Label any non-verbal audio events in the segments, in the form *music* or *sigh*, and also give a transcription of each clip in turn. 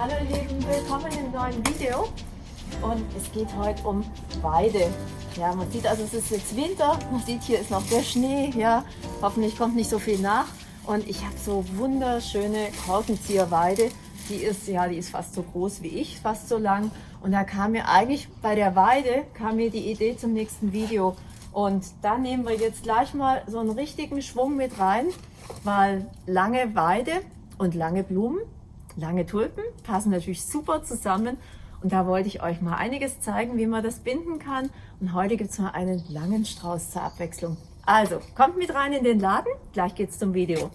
Hallo ihr Lieben, willkommen im neuen Video. Und es geht heute um Weide. Ja, man sieht also, es ist jetzt Winter, man sieht hier ist noch der Schnee, ja, hoffentlich kommt nicht so viel nach. Und ich habe so wunderschöne Korkenzieherweide, die ist, ja, die ist fast so groß wie ich, fast so lang. Und da kam mir eigentlich bei der Weide, kam mir die Idee zum nächsten Video. Und da nehmen wir jetzt gleich mal so einen richtigen Schwung mit rein, weil lange Weide und lange Blumen, lange Tulpen passen natürlich super zusammen. Und da wollte ich euch mal einiges zeigen, wie man das binden kann. Und heute gibt es mal einen langen Strauß zur Abwechslung. Also, kommt mit rein in den Laden. Gleich geht's zum Video.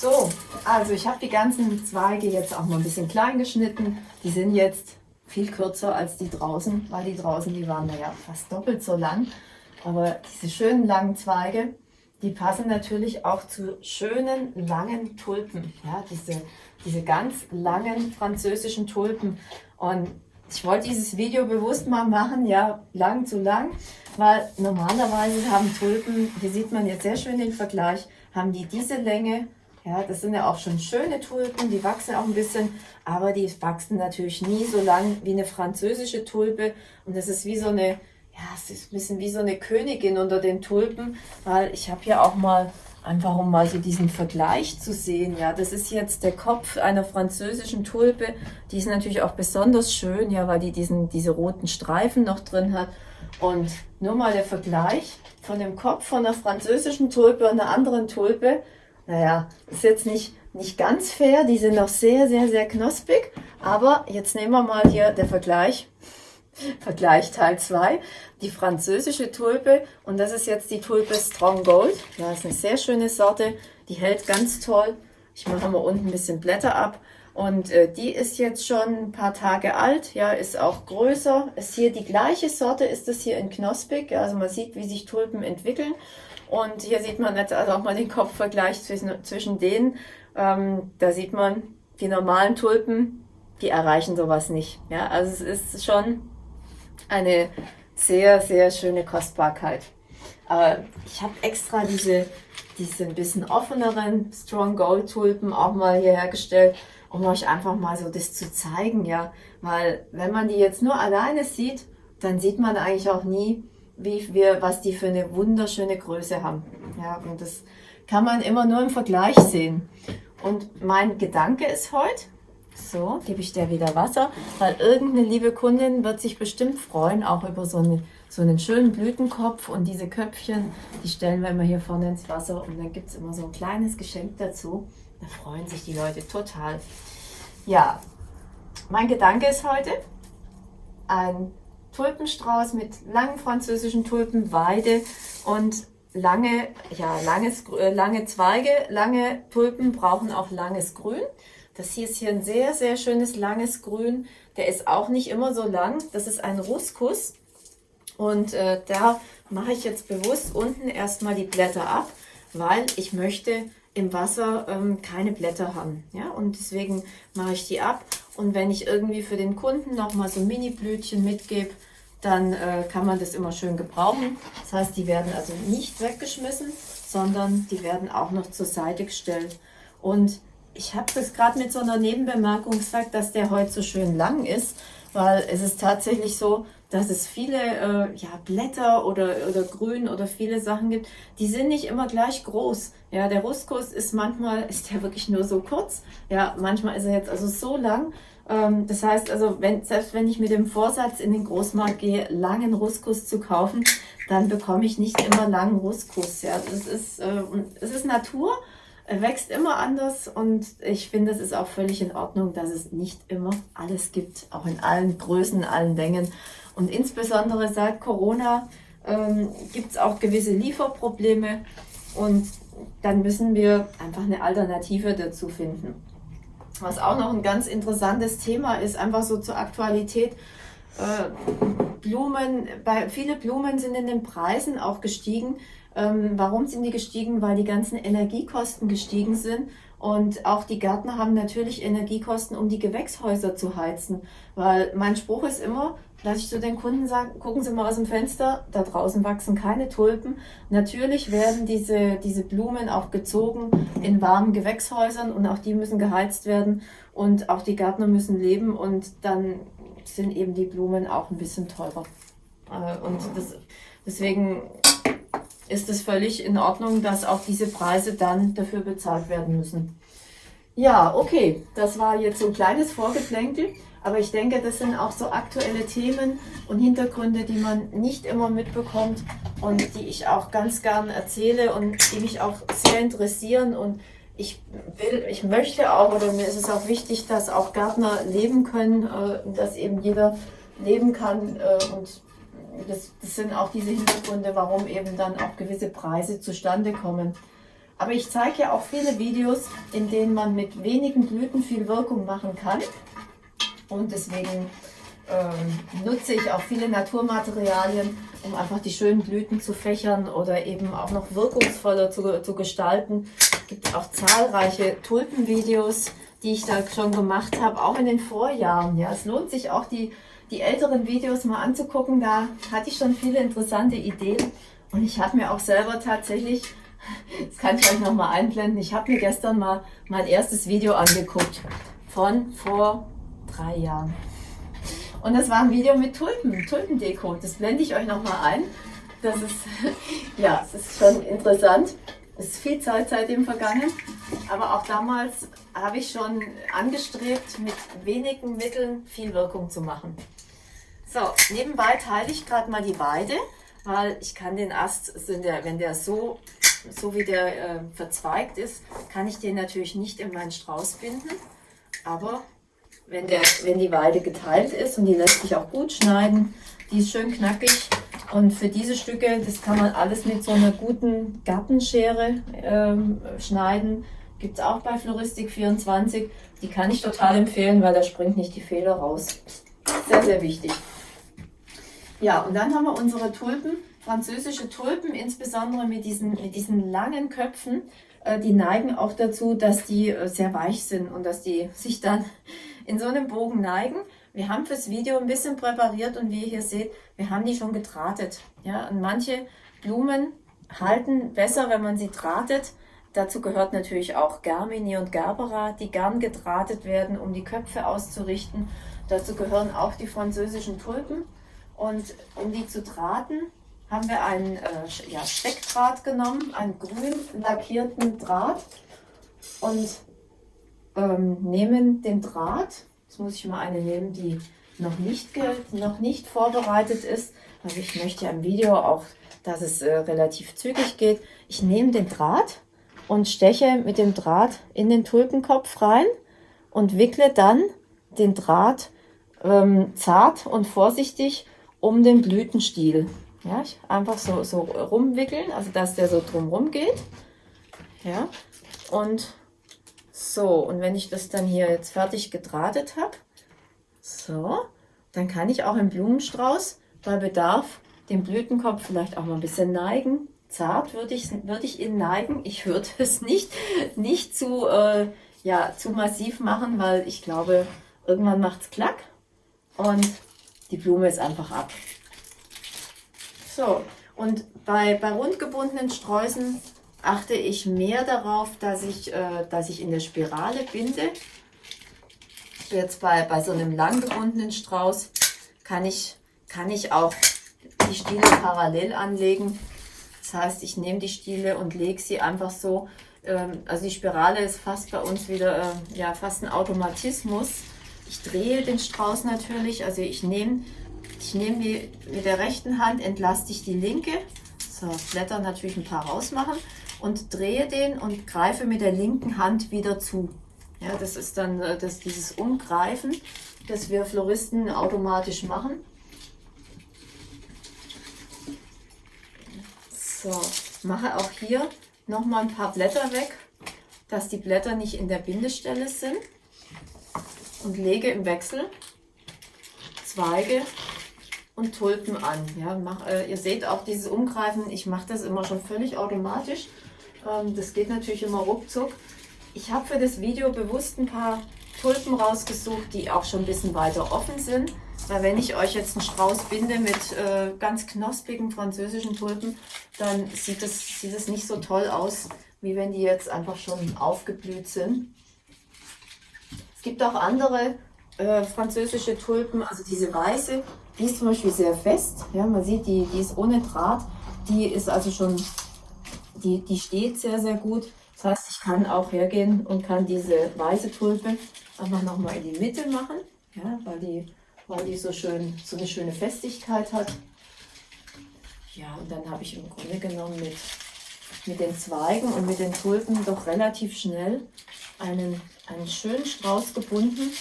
So, also ich habe die ganzen Zweige jetzt auch mal ein bisschen klein geschnitten. Die sind jetzt viel kürzer als die draußen, weil die draußen, die waren ja fast doppelt so lang. Aber diese schönen langen Zweige, die passen natürlich auch zu schönen langen Tulpen. Ja, diese, diese ganz langen französischen Tulpen. Und ich wollte dieses Video bewusst mal machen, ja, lang zu lang, weil normalerweise haben Tulpen, hier sieht man jetzt sehr schön den Vergleich, haben die diese Länge ja, das sind ja auch schon schöne Tulpen, die wachsen auch ein bisschen, aber die wachsen natürlich nie so lang wie eine französische Tulpe. Und das ist wie so eine, ja, es ist ein bisschen wie so eine Königin unter den Tulpen, weil ich habe ja auch mal, einfach um mal so diesen Vergleich zu sehen, ja, das ist jetzt der Kopf einer französischen Tulpe. Die ist natürlich auch besonders schön, ja, weil die diesen, diese roten Streifen noch drin hat. Und nur mal der Vergleich von dem Kopf von einer französischen Tulpe und einer anderen Tulpe naja, ist jetzt nicht, nicht ganz fair. Die sind noch sehr, sehr, sehr knospig. Aber jetzt nehmen wir mal hier der Vergleich. *laughs* Vergleich Teil 2. Die französische Tulpe. Und das ist jetzt die Tulpe Strong Gold. Das ist eine sehr schöne Sorte. Die hält ganz toll. Ich mache mal unten ein bisschen Blätter ab. Und äh, die ist jetzt schon ein paar Tage alt, ja, ist auch größer. Ist hier die gleiche Sorte, ist das hier in Knospig. Ja, also man sieht, wie sich Tulpen entwickeln. Und hier sieht man jetzt also auch mal den Kopfvergleich zwischen, zwischen denen. Ähm, da sieht man, die normalen Tulpen, die erreichen sowas nicht. Ja, also es ist schon eine sehr, sehr schöne Kostbarkeit. Aber ich habe extra diese, diese ein bisschen offeneren Strong Gold Tulpen auch mal hier hergestellt, um euch einfach mal so das zu zeigen, ja. Weil wenn man die jetzt nur alleine sieht, dann sieht man eigentlich auch nie, wie wir, was die für eine wunderschöne Größe haben. Ja, und das kann man immer nur im Vergleich sehen. Und mein Gedanke ist heute, so, gebe ich der wieder Wasser, weil irgendeine liebe Kundin wird sich bestimmt freuen, auch über so, eine, so einen schönen Blütenkopf und diese Köpfchen, die stellen wir immer hier vorne ins Wasser und dann gibt es immer so ein kleines Geschenk dazu. Da freuen sich die Leute total. Ja, mein Gedanke ist heute, ein Tulpenstrauß mit langen französischen Tulpen, Weide und lange, ja, langes, äh, lange Zweige. Lange Tulpen brauchen auch langes Grün. Das hier ist hier ein sehr, sehr schönes langes Grün. Der ist auch nicht immer so lang. Das ist ein Ruskus. Und äh, da mache ich jetzt bewusst unten erstmal die Blätter ab, weil ich möchte im Wasser ähm, keine Blätter haben. Ja? Und deswegen mache ich die ab. Und wenn ich irgendwie für den Kunden nochmal so Mini-Blütchen mitgebe, dann äh, kann man das immer schön gebrauchen. Das heißt, die werden also nicht weggeschmissen, sondern die werden auch noch zur Seite gestellt. Und ich habe das gerade mit so einer Nebenbemerkung gesagt, dass der heute so schön lang ist, weil es ist tatsächlich so, dass es viele äh, ja, Blätter oder, oder Grün oder viele Sachen gibt, die sind nicht immer gleich groß. Ja, der Ruskus ist manchmal, *laughs* ist der wirklich nur so kurz. Ja, manchmal ist er jetzt also so lang. Ähm, das heißt also, wenn, selbst wenn ich mit dem Vorsatz in den Großmarkt gehe, langen Ruskus zu kaufen, dann bekomme ich nicht immer langen Ruskus. Ja, das ist, äh, es ist Natur. Er wächst immer anders und ich finde, es ist auch völlig in Ordnung, dass es nicht immer alles gibt, auch in allen Größen, allen Längen. Und insbesondere seit Corona ähm, gibt es auch gewisse Lieferprobleme und dann müssen wir einfach eine Alternative dazu finden. Was auch noch ein ganz interessantes Thema ist, einfach so zur Aktualität. Äh, Blumen, bei, viele Blumen sind in den Preisen auch gestiegen. Ähm, warum sind die gestiegen? Weil die ganzen Energiekosten gestiegen sind Und auch die Gärtner haben natürlich Energiekosten, um die Gewächshäuser zu heizen. Weil mein Spruch ist immer, dass ich zu den Kunden sage, gucken Sie mal aus dem Fenster, da draußen wachsen keine Tulpen. Natürlich werden diese, diese Blumen auch gezogen in warmen Gewächshäusern und auch die müssen geheizt werden und auch die Gärtner müssen leben und dann sind eben die Blumen auch ein bisschen teurer. Äh, und das, deswegen ist es völlig in Ordnung, dass auch diese Preise dann dafür bezahlt werden müssen. Ja, okay, das war jetzt so ein kleines Vorgeplänkel, aber ich denke, das sind auch so aktuelle Themen und Hintergründe, die man nicht immer mitbekommt und die ich auch ganz gern erzähle und die mich auch sehr interessieren und ich will, ich möchte auch, oder mir ist es auch wichtig, dass auch Gärtner leben können, äh, dass eben jeder leben kann äh, und das, das sind auch diese Hintergründe, warum eben dann auch gewisse Preise zustande kommen. Aber ich zeige ja auch viele Videos, in denen man mit wenigen Blüten viel Wirkung machen kann. Und deswegen ähm, nutze ich auch viele Naturmaterialien, um einfach die schönen Blüten zu fächern oder eben auch noch wirkungsvoller zu, zu gestalten. Es gibt auch zahlreiche Tulpenvideos, die ich da schon gemacht habe, auch in den Vorjahren. Ja, es lohnt sich auch die die älteren Videos mal anzugucken. Da hatte ich schon viele interessante Ideen. Und ich habe mir auch selber tatsächlich, *laughs* das kann ich euch nochmal einblenden, ich habe mir gestern mal mein erstes Video angeguckt von vor drei Jahren. Und das war ein Video mit Tulpen, Tulpendeko. Das blende ich euch nochmal ein. Das ist, *laughs* ja, es ist schon interessant. Es ist viel Zeit seitdem vergangen. Aber auch damals habe ich schon angestrebt, mit wenigen Mitteln viel Wirkung zu machen. So, nebenbei teile ich gerade mal die Weide, weil ich kann den Ast, wenn der so, so wie der äh, verzweigt ist, kann ich den natürlich nicht in meinen Strauß binden. Aber wenn, der, wenn die Weide geteilt ist und die lässt sich auch gut schneiden, die ist schön knackig. Und für diese Stücke, das kann man alles mit so einer guten Gartenschere ähm, schneiden. Gibt es auch bei Floristik 24. Die kann ich total empfehlen, weil da springt nicht die Feder raus. Sehr, sehr wichtig. Ja, und dann haben wir unsere Tulpen, französische Tulpen, insbesondere mit diesen, mit diesen langen Köpfen. Äh, die neigen auch dazu, dass die äh, sehr weich sind und dass die sich dann in so einem Bogen neigen. Wir haben fürs Video ein bisschen präpariert und wie ihr hier seht, wir haben die schon gedrahtet. Ja, und manche Blumen halten besser, wenn man sie drahtet. Dazu gehört natürlich auch Germini und Gerbera, die gern gedrahtet werden, um die Köpfe auszurichten. Dazu gehören auch die französischen Tulpen. Und um die zu drahten, haben wir einen äh, ja, Steckdraht genommen, einen grün lackierten Draht und ähm, nehmen den Draht, jetzt muss ich mal eine nehmen, die noch nicht, noch nicht vorbereitet ist, weil ich möchte ja im Video auch, dass es äh, relativ zügig geht. Ich nehme den Draht und steche mit dem Draht in den Tulpenkopf rein und wickle dann den Draht ähm, zart und vorsichtig um den Blütenstiel. Ja, einfach so, so rumwickeln, also dass der so drumrum geht. Ja, und so, und wenn ich das dann hier jetzt fertig gedrahtet habe, so, dann kann ich auch im Blumenstrauß bei Bedarf den Blütenkopf vielleicht auch mal ein bisschen neigen. Zart würde ich, würde ich ihn neigen. Ich würde *laughs* es nicht, nicht zu, äh, ja, zu massiv machen, weil ich glaube, irgendwann macht es klack. Und die Blume ist einfach ab. So, und bei, bei rundgebundenen Sträußen achte ich mehr darauf, dass ich, äh, dass ich in der Spirale binde. Jetzt bei, bei so einem lang gebundenen Strauß kann ich, kann ich auch die Stiele parallel anlegen. Das heißt, ich nehme die Stiele und lege sie einfach so. Ähm, also die Spirale ist fast bei uns wieder äh, ja, fast ein Automatismus. Ich drehe den Strauß natürlich, also ich nehme ich nehme die mit der rechten Hand, entlaste ich die linke, so Blätter natürlich ein paar rausmachen und drehe den und greife mit der linken Hand wieder zu. Ja, das ist dann äh, das, dieses Umgreifen, das wir Floristen automatisch machen. So, mache auch hier nochmal ein paar Blätter weg, dass die Blätter nicht in der Bindestelle sind und lege im Wechsel Zweige und Tulpen an. Ja, mach, äh, ihr seht auch dieses Umgreifen, ich mache das immer schon völlig automatisch. Ähm, das geht natürlich immer ruckzuck. Ich habe für das Video bewusst ein paar Tulpen rausgesucht, die auch schon ein bisschen weiter offen sind. Weil wenn ich euch jetzt einen Strauß binde mit äh, ganz knospigen französischen Tulpen, dann sieht es sieht nicht so toll aus, wie wenn die jetzt einfach schon aufgeblüht sind. Es gibt auch andere äh, französische Tulpen, also diese weiße, die ist zum Beispiel sehr fest. Ja, man sieht, die, die ist ohne Draht. Die ist also schon, die, die steht sehr, sehr gut. Das heißt, ich kann auch hergehen und kann diese weiße Tulpe einfach nochmal in die Mitte machen, ja, weil, die, weil die so, schön, so eine schöne Festigkeit hat. Ja, und dann habe ich im Grunde genommen mit, mit den Zweigen und mit den Tulpen doch relativ schnell einen, einen schönen Strauß gebunden.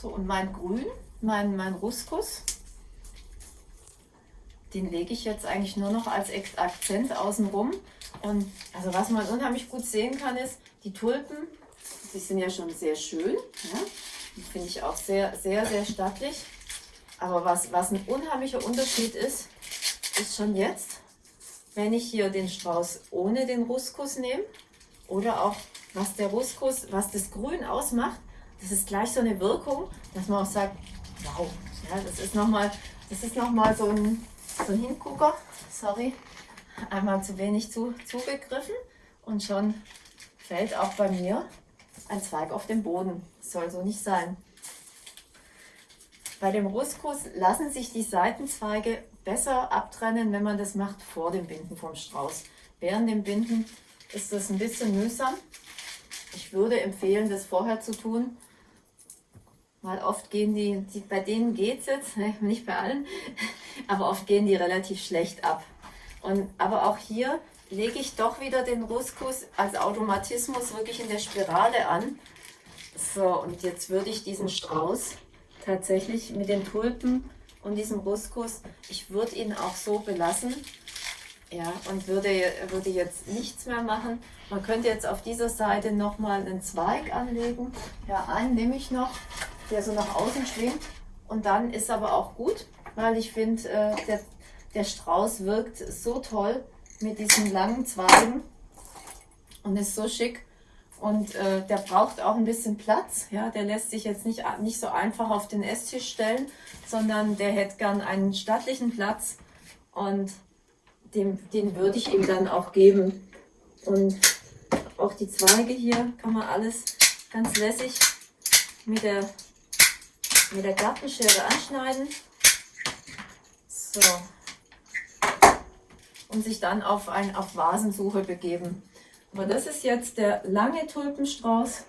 So, und mein Grün, mein, mein Ruskus, den lege ich jetzt eigentlich nur noch als Akzent außenrum. Und also was man unheimlich gut sehen kann, ist, die Tulpen, die sind ja schon sehr schön. Ja? Die finde ich auch sehr, sehr, sehr stattlich. Aber was, was ein unheimlicher Unterschied ist, ist schon jetzt, wenn ich hier den Strauß ohne den Ruskus nehme oder auch was der Ruskus, was das Grün ausmacht, das ist gleich so eine Wirkung, dass man auch sagt, wow, ja, das ist nochmal noch so, ein, so ein Hingucker, sorry, einmal zu wenig zu, zugegriffen und schon fällt auch bei mir ein Zweig auf den Boden. Das soll so nicht sein. Bei dem Ruskus lassen sich die Seitenzweige besser abtrennen, wenn man das macht vor dem Binden vom Strauß. Während dem Binden ist das ein bisschen mühsam. Ich würde empfehlen, das vorher zu tun, weil oft gehen die, die bei denen geht es jetzt, *laughs* nicht bei allen, *laughs* aber oft gehen die relativ schlecht ab. Und, aber auch hier lege ich doch wieder den Ruskus als Automatismus wirklich in der Spirale an. So, und jetzt würde ich diesen Strauß tatsächlich mit den Tulpen und diesem Ruskus, ich würde ihn auch so belassen. Ja, und würde, würde jetzt nichts mehr machen. Man könnte jetzt auf dieser Seite nochmal einen Zweig anlegen. Ja, einen nehme ich noch der so nach außen schwingt. Und dann ist aber auch gut, weil ich finde, äh, der, der Strauß wirkt so toll mit diesen langen Zweigen und ist so schick. Und äh, der braucht auch ein bisschen Platz. Ja, der lässt sich jetzt nicht, nicht so einfach auf den Esstisch stellen, sondern der hätte gern einen stattlichen Platz und dem, den würde ich ihm dann auch geben. Und auch die Zweige hier kann man alles ganz lässig mit der mit der Gartenschere anschneiden. So. Und sich dann auf, ein, auf Vasensuche begeben. Aber das ist jetzt der lange Tulpenstrauß.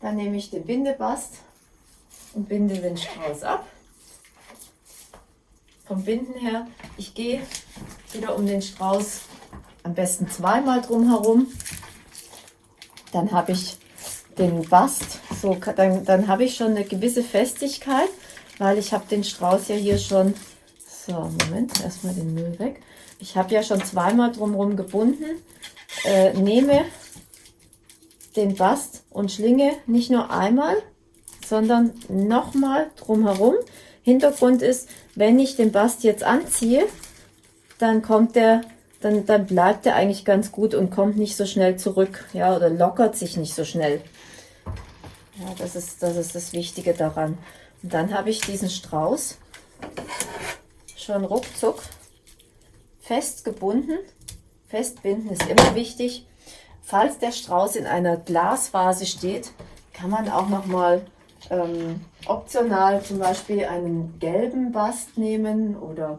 Dann nehme ich den Bindebast und binde den Strauß ab. Vom Binden her, ich gehe wieder um den Strauß am besten zweimal drum herum. Dann habe ich den Bast, so, dann, dann habe ich schon eine gewisse Festigkeit, weil ich habe den Strauß ja hier schon, so, Moment, erstmal den Müll weg. Ich habe ja schon zweimal drumherum gebunden, äh, nehme den Bast und schlinge nicht nur einmal, sondern nochmal drumherum. Hintergrund ist, wenn ich den Bast jetzt anziehe, dann kommt der, dann, dann bleibt er eigentlich ganz gut und kommt nicht so schnell zurück, ja, oder lockert sich nicht so schnell. Ja, das ist, das ist das Wichtige daran. Und dann habe ich diesen Strauß schon ruckzuck festgebunden. Festbinden ist immer wichtig. Falls der Strauß in einer Glasvase steht, kann man auch noch mal ähm, optional zum Beispiel einen gelben Bast nehmen oder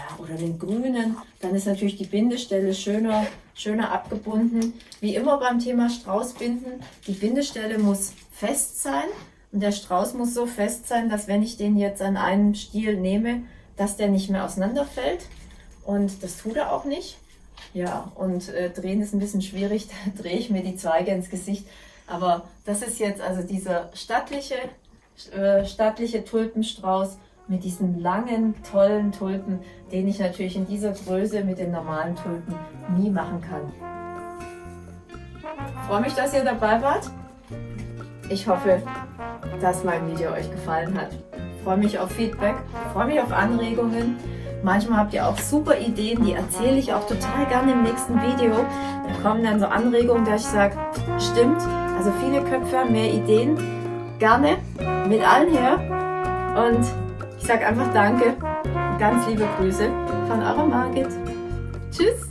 ja, oder den grünen, dann ist natürlich die Bindestelle schöner, schöner abgebunden. Wie immer beim Thema Straußbinden, die Bindestelle muss fest sein und der Strauß muss so fest sein, dass wenn ich den jetzt an einen Stiel nehme, dass der nicht mehr auseinanderfällt und das tut er auch nicht. Ja, und äh, drehen ist ein bisschen schwierig, *laughs* da drehe ich mir die Zweige ins Gesicht. Aber das ist jetzt also dieser stattliche, äh, stattliche Tulpenstrauß mit diesen langen, tollen Tulpen, den ich natürlich in dieser Größe mit den normalen Tulpen nie machen kann. Ich freue mich, dass ihr dabei wart. Ich hoffe, dass mein Video euch gefallen hat. freue mich auf Feedback, freue mich auf Anregungen. Manchmal habt ihr auch super Ideen, die erzähle ich auch total gerne im nächsten Video. Da kommen dann so Anregungen, dass ich sage, stimmt, also viele Köpfe, mehr Ideen, gerne mit allen her. Und ich sage einfach Danke, ganz liebe Grüße von eurer Margit. Tschüss!